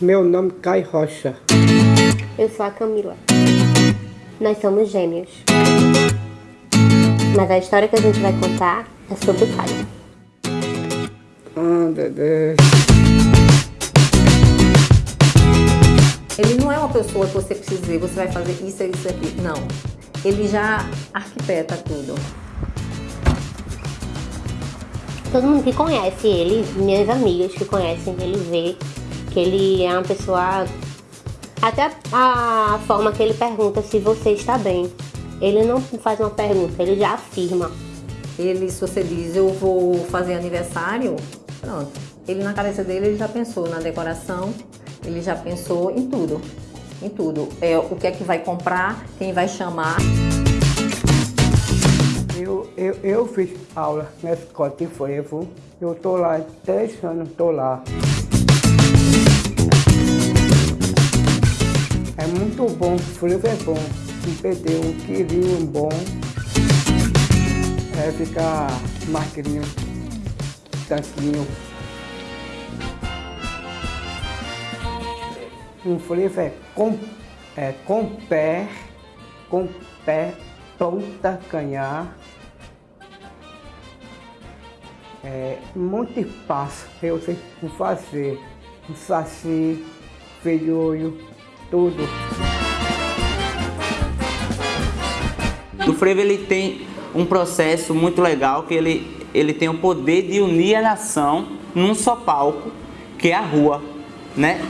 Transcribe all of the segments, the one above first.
Meu nome é Caio Rocha. Eu sou a Camila. Nós somos gêmeos. Mas a história que a gente vai contar é sobre o Caio. Ah, Dedé. Ele não é uma pessoa que você precisa dizer, você vai fazer isso, isso, aqui. Não. Ele já arquiteta tudo. Todo mundo que conhece ele, minhas amigas que conhecem ele, vê que ele é uma pessoa. Até a forma que ele pergunta se você está bem. Ele não faz uma pergunta, ele já afirma. Ele, se você diz, eu vou fazer aniversário, pronto. Ele na cabeça dele ele já pensou na decoração, ele já pensou em tudo. Em tudo. É, o que é que vai comprar, quem vai chamar. Eu, eu, eu fiz aula na escola de frevo. Eu tô lá há três anos, tô lá. É muito bom, frevo é bom. Um perder um quilinho bom. É ficar magrinho, tanquinho. Um frevo é com, é com pé, com pé, ponta, canhar. É muito fácil eu sei fazer. Um saci, feijolho, tudo. O frevo ele tem um processo muito legal que ele, ele tem o poder de unir a nação num só palco, que é a rua, né?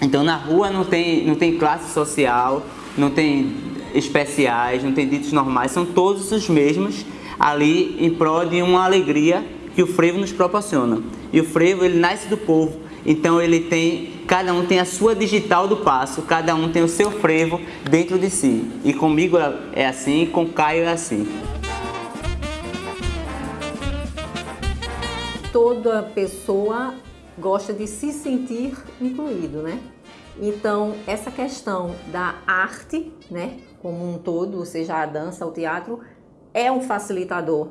Então na rua não tem, não tem classe social, não tem especiais, não tem ditos normais, são todos os mesmos ali em prol de uma alegria que o frevo nos proporciona. E o frevo ele nasce do povo, então ele tem, cada um tem a sua digital do passo, cada um tem o seu frevo dentro de si. E comigo é assim, com Caio é assim. Toda pessoa gosta de se sentir incluído, né? Então, essa questão da arte, né, como um todo, seja a dança, o teatro, é um facilitador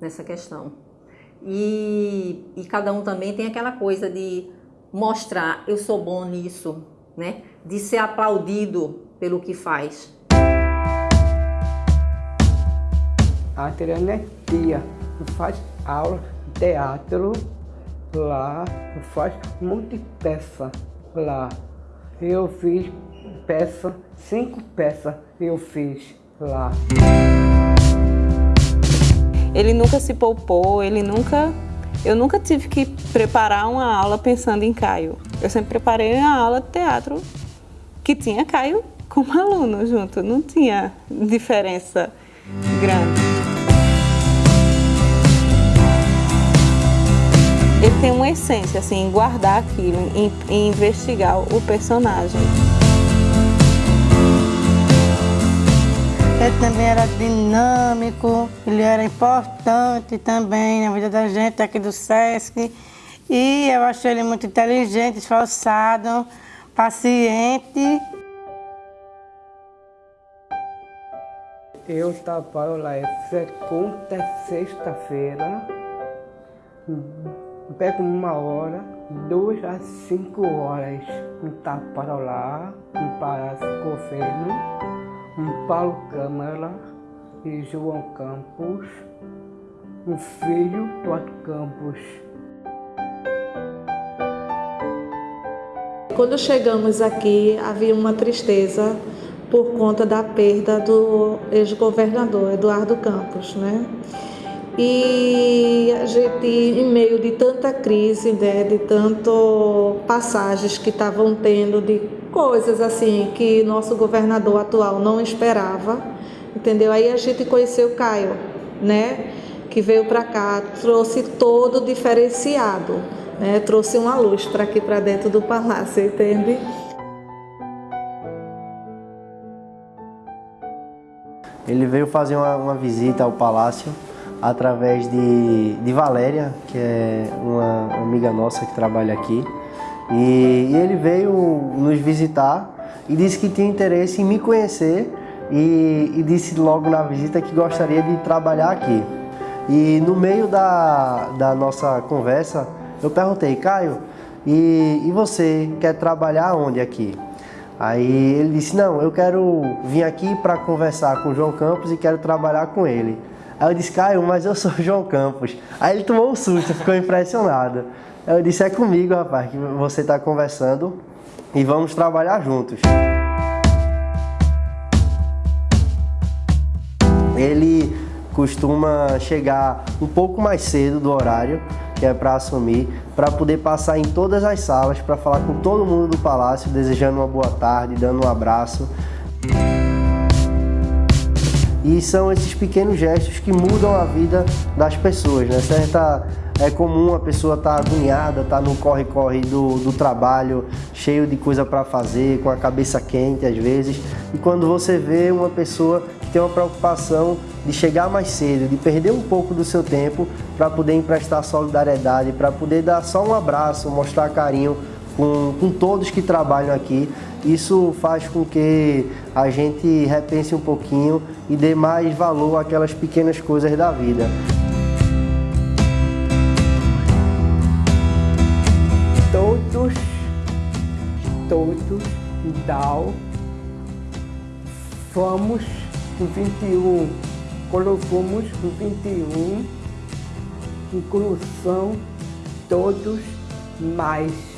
nessa questão. E, e cada um também tem aquela coisa de mostrar, eu sou bom nisso, né? De ser aplaudido pelo que faz. A Adriana é tia, faz aula de teatro lá, faz muita peça lá. Eu fiz peça, cinco peças eu fiz lá. Ele nunca se poupou, ele nunca... Eu nunca tive que preparar uma aula pensando em Caio. Eu sempre preparei uma aula de teatro que tinha Caio como aluno junto, não tinha diferença grande. Ele tem uma essência, assim, em guardar aquilo, em, em investigar o personagem. Ele também era dinâmico, ele era importante também na vida da gente aqui do Sesc. E eu achei ele muito inteligente, esforçado, paciente. Eu trabalho lá é segunda, sexta-feira. Pego uma hora, duas a cinco horas. Um trabalho lá, um Palácio Governo, um Paulo Câmara e João Campos, um filho do Otto Campos. Quando chegamos aqui, havia uma tristeza por conta da perda do ex-governador Eduardo Campos, né? E a gente, em meio de tanta crise, né, de tanto passagens que estavam tendo, de coisas assim que nosso governador atual não esperava, entendeu? Aí a gente conheceu o Caio, né? Que veio para cá, trouxe todo diferenciado né, trouxe uma luz para aqui para dentro do palácio, entende? Ele veio fazer uma, uma visita ao palácio através de, de Valéria, que é uma amiga nossa que trabalha aqui. E, e, ele veio nos visitar e disse que tinha interesse em me conhecer e, e disse logo na visita que gostaria de trabalhar aqui. E no meio da, da nossa conversa, eu perguntei, Caio, e, e você quer trabalhar onde aqui? Aí ele disse, não, eu quero vir aqui para conversar com o João Campos e quero trabalhar com ele. Aí eu disse, Caio, mas eu sou o João Campos. Aí ele tomou um susto, ficou impressionado. Aí eu disse, é comigo, rapaz, que você está conversando e vamos trabalhar juntos. Ele costuma chegar um pouco mais cedo do horário que é para assumir, para poder passar em todas as salas, para falar com todo mundo do palácio, desejando uma boa tarde, dando um abraço. E são esses pequenos gestos que mudam a vida das pessoas, né? Certa, é comum a pessoa estar tá agoniada, estar tá no corre-corre do, do trabalho, cheio de coisa para fazer, com a cabeça quente às vezes. E quando você vê uma pessoa que tem uma preocupação de chegar mais cedo, de perder um pouco do seu tempo para poder emprestar solidariedade, para poder dar só um abraço, mostrar carinho com, com todos que trabalham aqui, isso faz com que a gente repense um pouquinho e dê mais valor àquelas pequenas coisas da vida. Todos, todos, DAO, fomos no 21, colocamos no 21, inclusão, todos, mais